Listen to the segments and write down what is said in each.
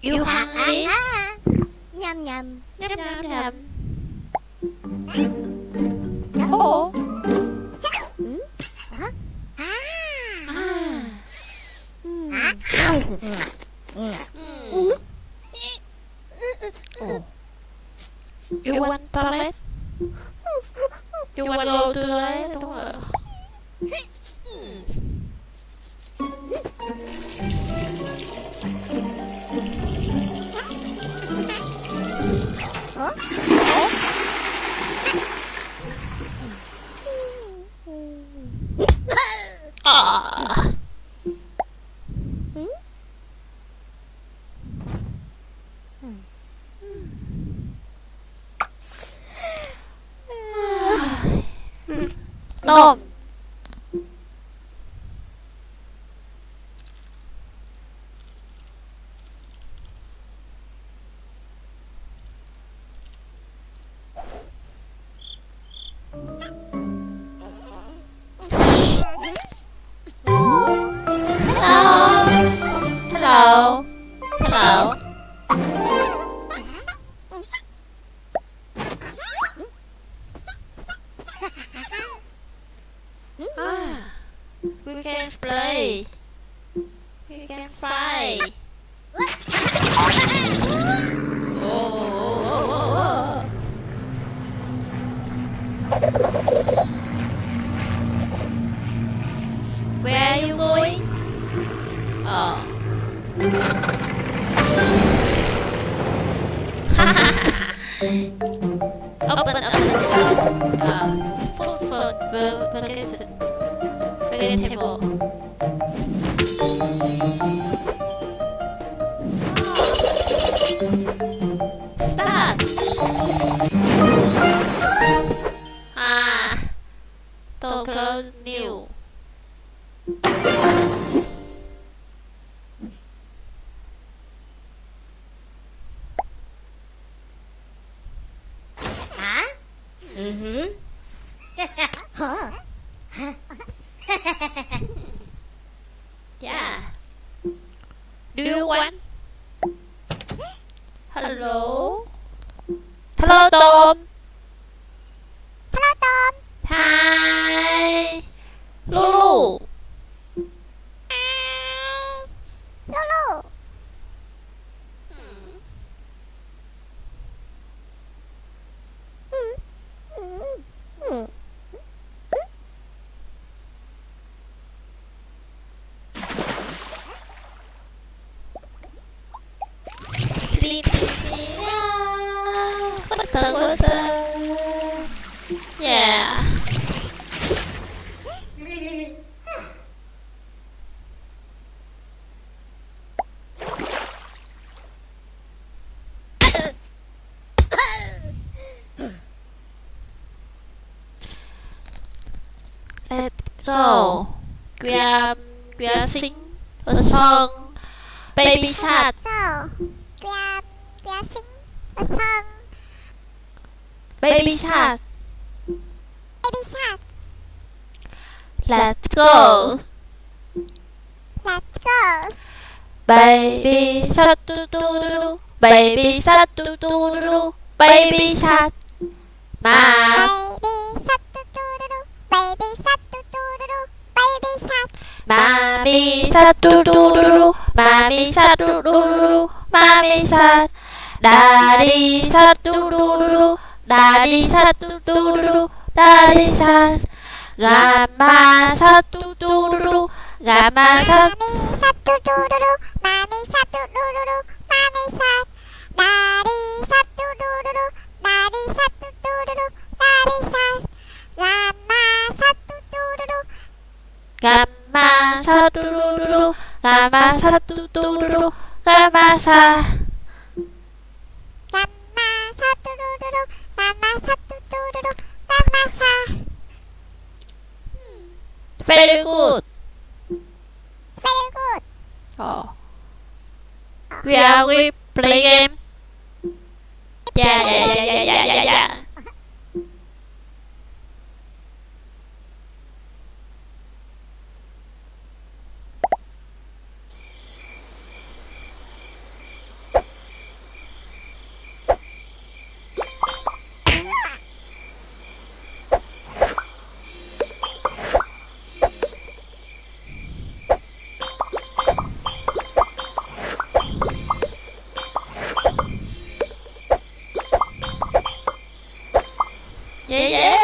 Yêu hoàng ấy. Nhầm. Nhầm. Nhầm. Nhầm nhầm Ồ You want toilet? You want go to toilet? Đúng rồi. Tôm Do you want? Hello. Hello, Tom. Hello Tom Hi. Water. Yeah. Let's go. We are we are sing a song. Baby shark. So we are we are sing a song Baby shark. Baby shark Let's go. Let's go Baby shark doo doo doo. Baby shark doo doo doo. Baby shark. Ma Baby shark doo doo doo doo. Baby shark doo doo doo doo. Baby shark Mommy shark doo doo doo doo. Mommy shark doo doo doo doo. Mommy shark. Daddy shark doo doo doo doo. Daddy shark doo doo doo doo. Daddy shark. Grandma shark doo doo doo doo. Grandma shark. Mommy shark doo doo doo doo. Mommy shark doo doo doo doo. Mommy shark Daddy shark doo doo play game. Yeah, yeah, yeah, yeah, yeah, yeah, yeah. Yeah, yeah.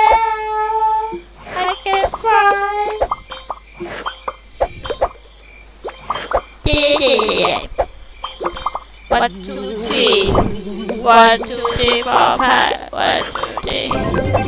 I can fly. Yeah, yeah, yeah. One, two, three. One, two, three, four, five. One, two, three.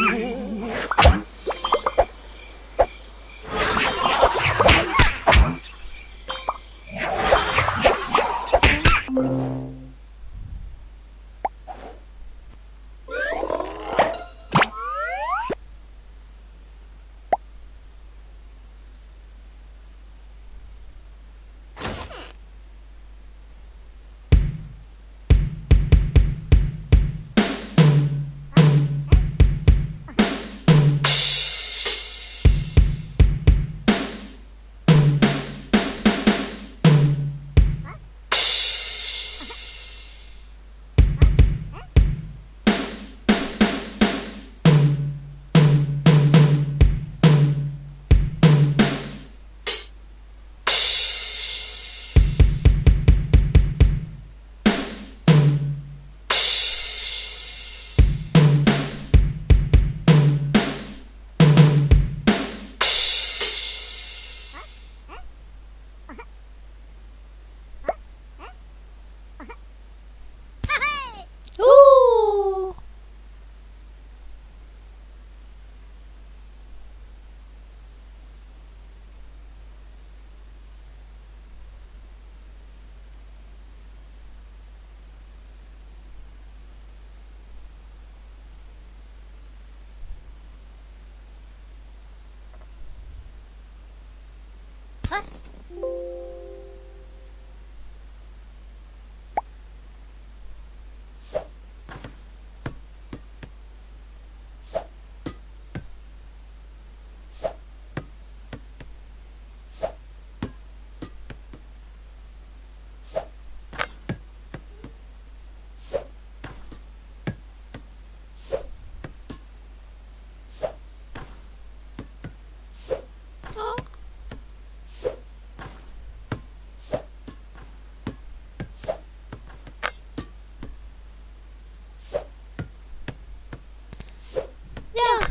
Yeah.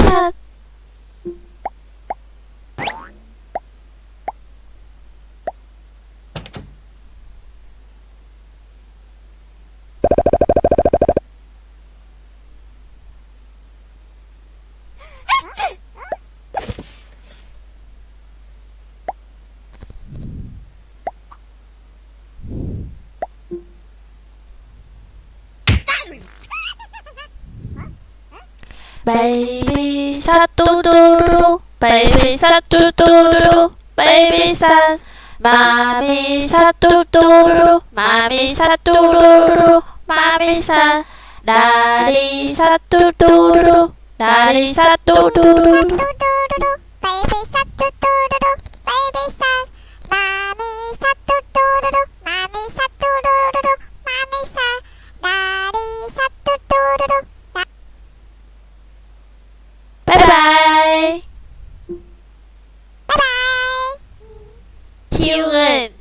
Baby satu dulu, baby satu dulu, baby satu. Mami satu dulu, mami satu dulu, mami satu. Dari satu dulu, dari satu dulu. Satu dulu, baby satu dulu, baby satu. Mami satu dulu, mami satu dulu, mami satu. 哒哩沙嘟嘟嘟嘟，哒。拜拜，拜拜，Q N。